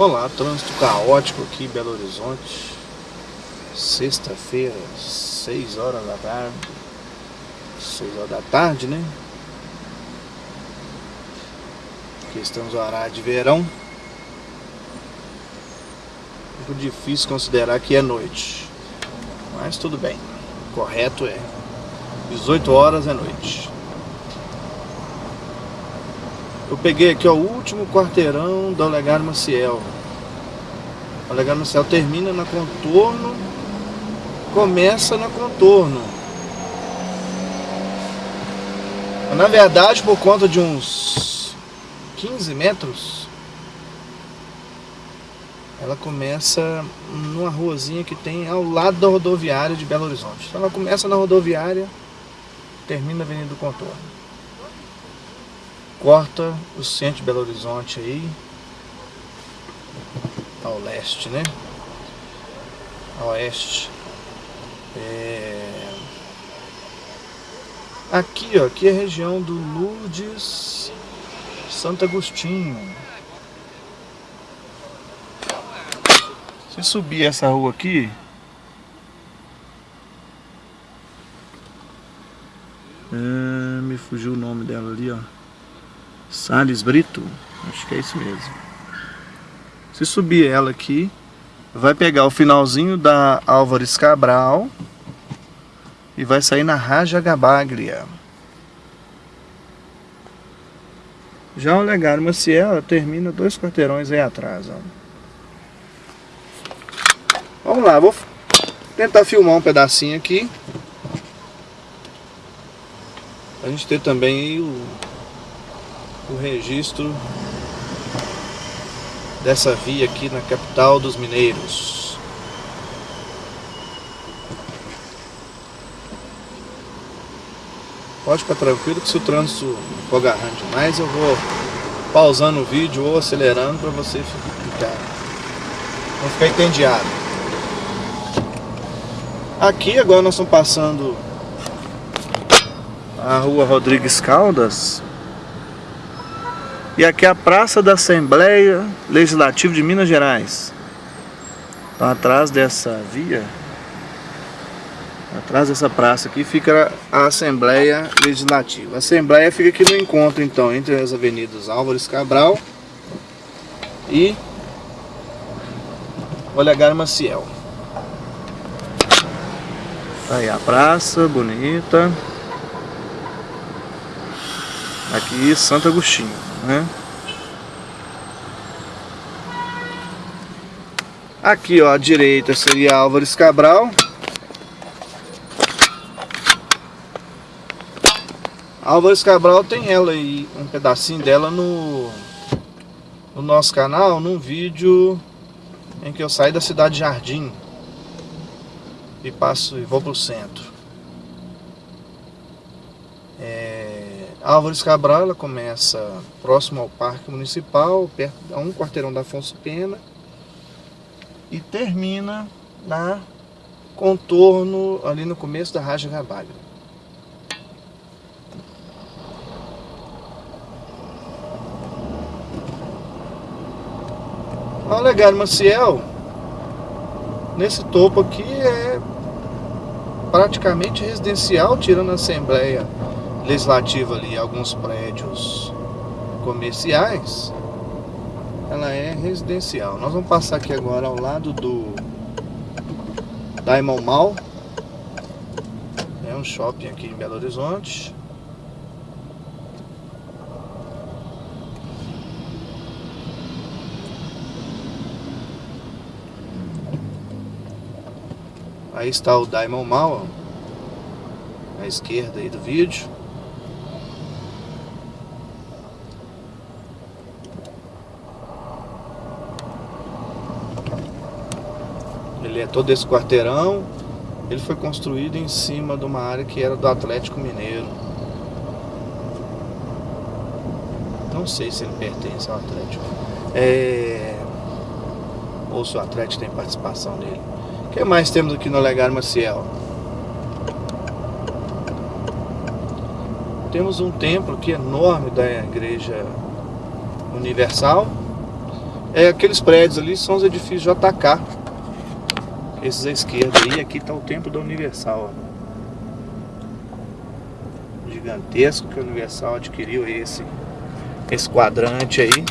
Olá, trânsito caótico aqui em Belo Horizonte. Sexta-feira, 6 horas da tarde. 6 horas da tarde, né? Aqui estamos no horário de verão. Muito difícil considerar que é noite. Mas tudo bem. O Correto é. 18 horas é noite eu peguei aqui ó, o último quarteirão do Olegário Maciel. O Olegário Maciel termina na contorno, começa na contorno. Na verdade, por conta de uns 15 metros, ela começa numa ruazinha que tem ao lado da rodoviária de Belo Horizonte. Então ela começa na rodoviária, termina na Avenida do Contorno corta o centro de Belo Horizonte aí ao leste, né? A oeste. É... Aqui, ó, aqui é a região do Lourdes Santo Agostinho. Se subir essa rua aqui, é, me fugiu o nome dela ali, ó. Salles Brito, acho que é isso mesmo. Se subir ela aqui, vai pegar o finalzinho da Álvares Cabral e vai sair na Raja Gabaglia. Já o Legário Maciel termina dois quarteirões aí atrás. Ó. Vamos lá, vou tentar filmar um pedacinho aqui. A gente ter também o o registro dessa via aqui na capital dos mineiros. Pode ficar tranquilo que se o trânsito for agarrando demais, eu vou pausando o vídeo ou acelerando para você ficar, não ficar entendiado. Aqui agora nós estamos passando a rua Rodrigues Caldas, e aqui é a Praça da Assembleia Legislativa de Minas Gerais. Então atrás dessa via, atrás dessa praça aqui fica a Assembleia Legislativa. A Assembleia fica aqui no encontro então entre as avenidas Álvares Cabral e Olegário Maciel. Tá aí a praça, bonita. Aqui Santo Agostinho né? Aqui, ó, à direita seria Álvares Cabral. Álvares Cabral tem ela aí, um pedacinho dela no, no nosso canal, num vídeo em que eu saio da cidade de Jardim e passo e vou pro centro. Álvares Cabral ela começa próximo ao Parque Municipal, perto a um quarteirão da Afonso Pena e termina na contorno ali no começo da Raja Gabagra. O Olegário Maciel, nesse topo aqui é praticamente residencial, tirando a Assembleia legislativa ali, alguns prédios comerciais, ela é residencial. Nós vamos passar aqui agora ao lado do Diamond Mall. É um shopping aqui em Belo Horizonte. Aí está o Diamond Mall, à esquerda aí do vídeo. Ele é todo esse quarteirão. Ele foi construído em cima de uma área que era do Atlético Mineiro. Não sei se ele pertence ao Atlético. É... Ou se o Atlético tem participação nele. O que mais temos aqui no Legário Maciel? Temos um templo que é enorme da Igreja Universal É, aqueles prédios ali são os edifícios JK. Esses à esquerda aí, aqui está o templo da Universal. Ó. Gigantesco que a Universal adquiriu esse, esse quadrante aí.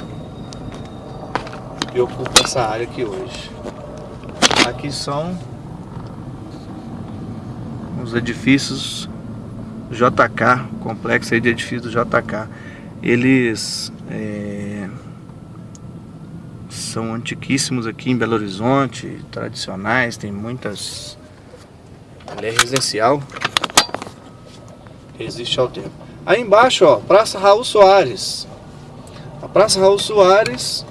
E ocupa essa área aqui hoje. Aqui são os edifícios JK, complexo aí de edifícios JK. Eles é, são antiquíssimos aqui em Belo Horizonte, tradicionais, tem muitas... Ele é residencial, resiste ao tempo. Aí embaixo, ó, Praça Raul Soares. A Praça Raul Soares,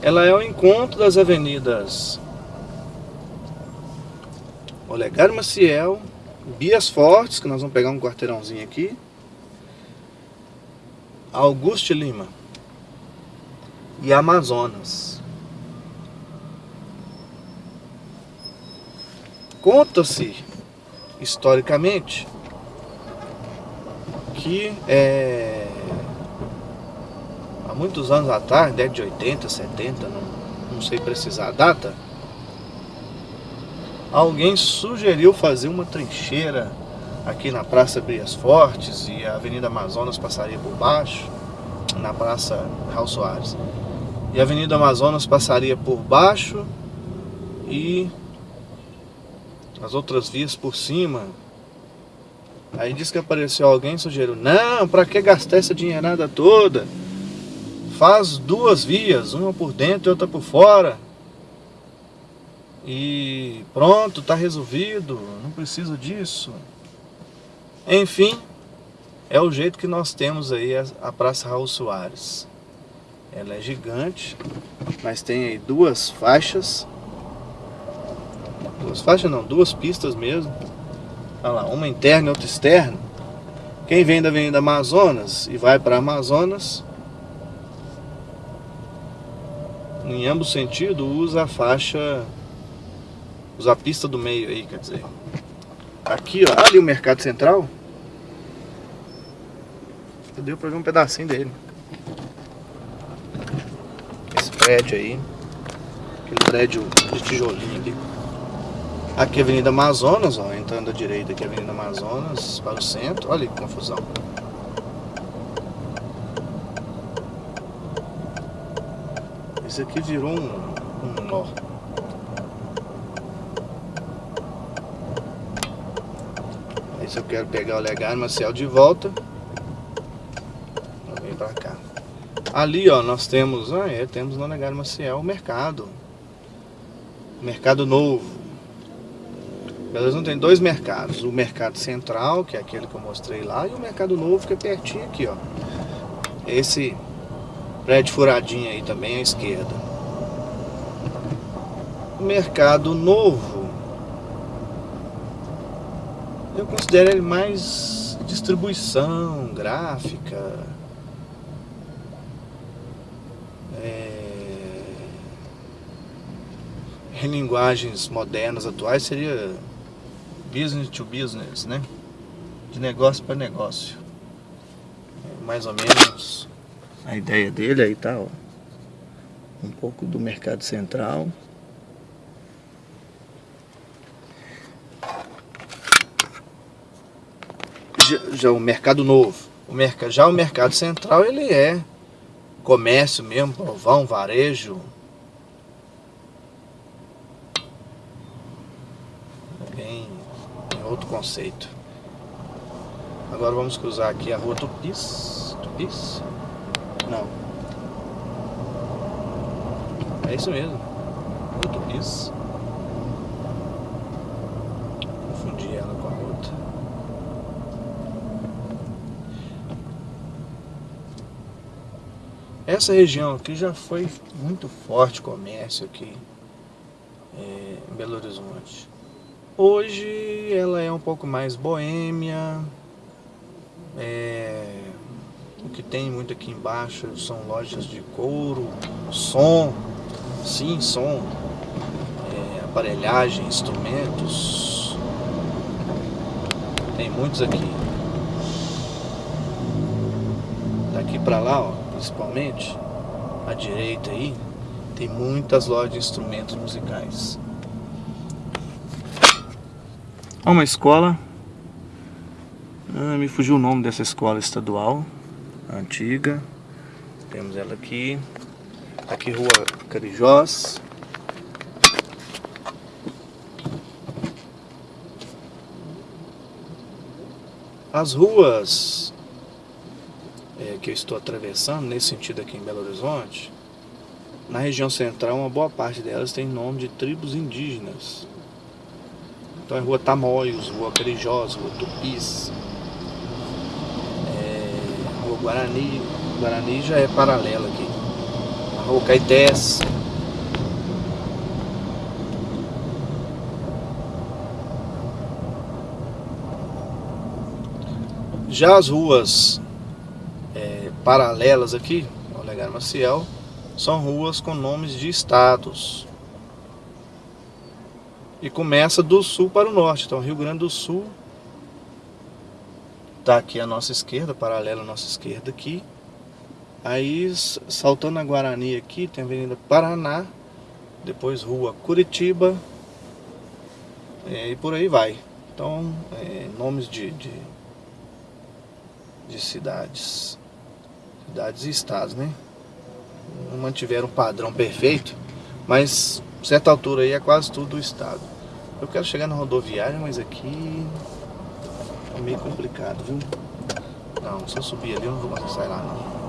ela é o encontro das avenidas Olegário Maciel, Bias Fortes, que nós vamos pegar um quarteirãozinho aqui. Augusto Lima. E Amazonas. Conta-se, historicamente, que é, há muitos anos atrás, década de 80, 70, não, não sei precisar a data, alguém sugeriu fazer uma trincheira aqui na Praça Brias Fortes e a Avenida Amazonas passaria por baixo, na Praça Raul Soares. E a Avenida Amazonas passaria por baixo e as outras vias por cima. Aí disse que apareceu alguém e sugeriu, não, para que gastar essa dinheirada toda? Faz duas vias, uma por dentro e outra por fora e pronto, está resolvido, não precisa disso. Enfim, é o jeito que nós temos aí a Praça Raul Soares. Ela é gigante, mas tem aí duas faixas. Duas faixas não, duas pistas mesmo. Olha lá, uma interna e outra externa. Quem vem da Avenida Amazonas e vai para Amazonas, em ambos sentidos, usa a faixa Usar a pista do meio aí, quer dizer. Aqui, ó, ali o Mercado Central. Deu pra ver um pedacinho dele. Esse prédio aí. Aquele prédio de tijolinho aqui. Aqui é Avenida Amazonas, ó, entrando à direita aqui é Avenida Amazonas para o centro. Olha que confusão. Esse aqui virou um, um nó. se eu quero pegar o Legário Maciel de volta. Vem pra cá. Ali, ó, nós temos, ah, é, temos no Legário Maciel o mercado. Mercado novo. Beleza, não tem dois mercados. O mercado central, que é aquele que eu mostrei lá, e o mercado novo, que é pertinho aqui, ó. Esse prédio furadinho aí também à esquerda. O mercado novo eu considero ele mais distribuição gráfica, é, em linguagens modernas atuais seria business to business, né? De negócio para negócio. É mais ou menos a ideia dele aí tá, ó. Um pouco do mercado central. já o mercado novo, o mercado, já o mercado central ele é comércio mesmo, provão, varejo. Bem, é outro conceito. Agora vamos cruzar aqui a rua Tupis. Tupis? Não. É isso mesmo. Rua Tupis. Essa região aqui já foi muito forte comércio aqui é, em Belo Horizonte. Hoje ela é um pouco mais boêmia. É, o que tem muito aqui embaixo são lojas de couro, som, sim, som, é, aparelhagem, instrumentos. Tem muitos aqui. Daqui pra lá, ó principalmente, à direita aí, Tem muitas lojas de instrumentos musicais. Ó, uma escola. Ah, me fugiu o nome dessa escola estadual. Antiga. Temos ela aqui. Aqui rua Carijós. As ruas é, que eu estou atravessando, nesse sentido aqui em Belo Horizonte, na região central, uma boa parte delas tem nome de tribos indígenas. Então é Rua Tamoios, Rua Carijós, Rua Tupis, é, Rua Guarani, Guarani já é paralela aqui, a Rua Caetés, Já as ruas é, paralelas aqui, ao Legário Maciel, são ruas com nomes de estados. E começa do sul para o norte. Então, Rio Grande do Sul está aqui à nossa esquerda, paralela à nossa esquerda aqui. Aí, saltando a Guarani aqui, tem a Avenida Paraná, depois Rua Curitiba, é, e por aí vai. Então, é, nomes de, de de cidades, cidades e estados, né? Não mantiveram um padrão perfeito, mas certa altura aí é quase tudo o estado. Eu quero chegar na rodoviária, mas aqui é meio complicado, viu? Não, se eu subir ali eu não vou conseguir sair lá não.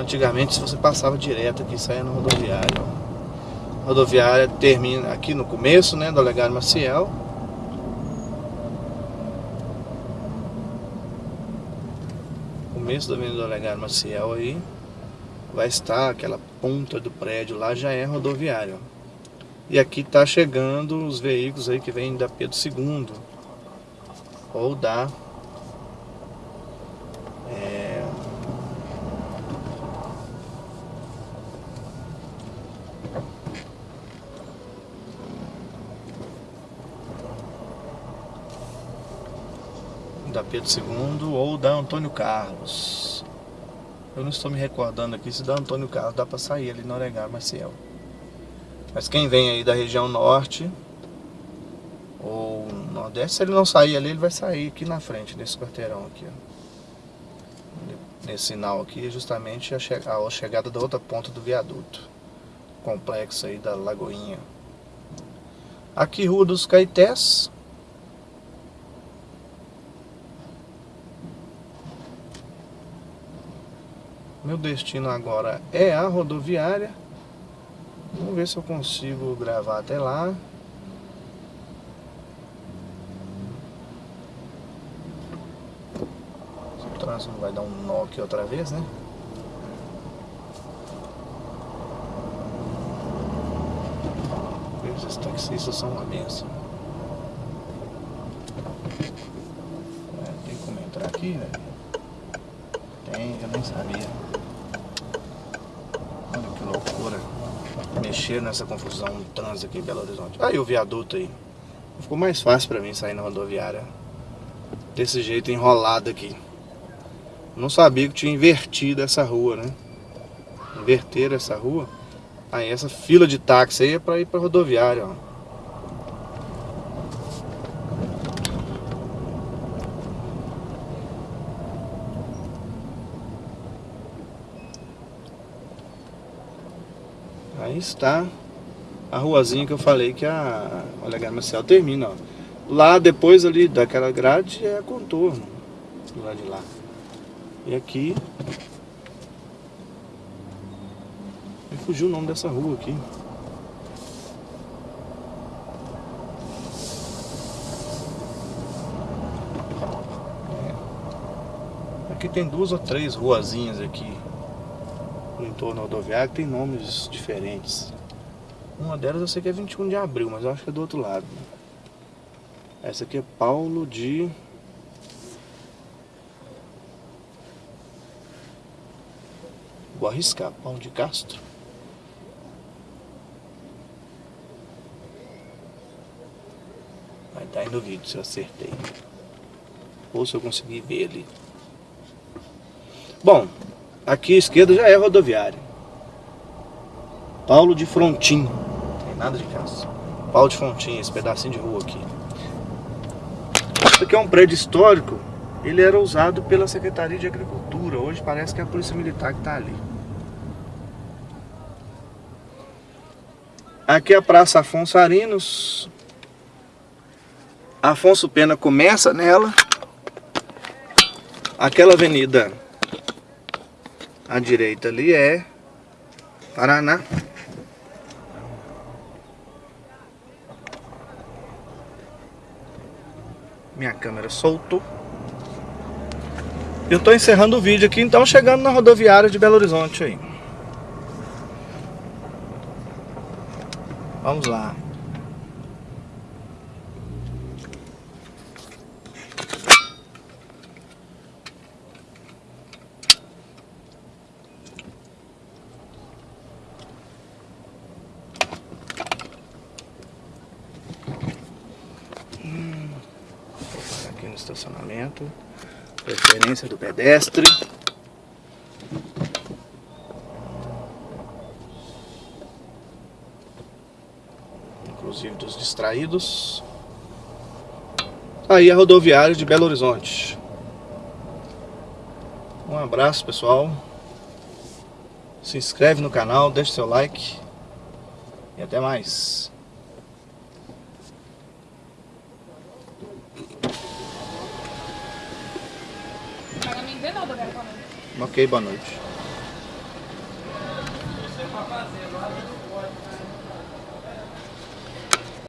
Antigamente se você passava direto aqui, saia na rodoviária. A rodoviária termina aqui no começo, né, do Olegário Maciel começo da Avenida Olegário Maciel aí, vai estar aquela ponta do prédio lá, já é rodoviário. E aqui está chegando os veículos aí que vêm da Pedro II, ou da da Pedro II ou da Antônio Carlos. Eu não estou me recordando aqui se da Antônio Carlos dá para sair ali no Oregar Maciel. Mas quem vem aí da região norte ou nordeste, se ele não sair ali, ele vai sair aqui na frente, nesse quarteirão aqui, ó. Nesse sinal aqui justamente a, che a chegada da outra ponta do viaduto. Complexo aí da Lagoinha. Aqui Rua dos Caetés, Meu destino agora é a rodoviária. Vamos ver se eu consigo gravar até lá. O trânsito vai dar um nó aqui outra vez, né? Esses taxistas são uma benção. É, tem como entrar aqui, velho? Tem, eu nem sabia. Olha que loucura. Mexer nessa confusão no trânsito aqui em Belo Horizonte. Aí o viaduto aí. Ficou mais fácil pra mim sair na rodoviária. Desse jeito enrolado aqui. Não sabia que tinha invertido essa rua, né? Inverter essa rua. Aí essa fila de táxi aí é pra ir pra rodoviária, ó. Aí está a ruazinha que eu falei que a Olegário Marcial termina, ó. Lá depois ali daquela grade é contorno do lado de lá. E aqui me fugiu o nome dessa rua aqui. É. Aqui tem duas ou três ruazinhas aqui no entorno rodoviário tem nomes diferentes. Uma delas eu sei que é 21 de abril, mas eu acho que é do outro lado. Essa aqui é Paulo de... Vou arriscar, Paulo de Castro. Vai estar aí no vídeo se eu acertei. Ou se eu conseguir ver ali. Bom, Aqui à esquerda já é rodoviária. Paulo de Frontin. Tem nada de casa. Paulo de Frontin, esse pedacinho de rua aqui. Isso aqui é um prédio histórico. Ele era usado pela Secretaria de Agricultura. Hoje parece que é a Polícia Militar que está ali. Aqui é a Praça Afonso Arinos. Afonso Pena começa nela. Aquela avenida à direita ali é Paraná. Minha câmera soltou. Eu estou encerrando o vídeo aqui, então chegando na rodoviária de Belo Horizonte aí. Vamos lá. Hum, aqui no estacionamento. Preferência do pedestre. inclusive dos distraídos. Aí a rodoviária de Belo Horizonte. Um abraço pessoal. Se inscreve no canal, deixa seu like. E até mais. Pagamento de nada, velho. Boa noite.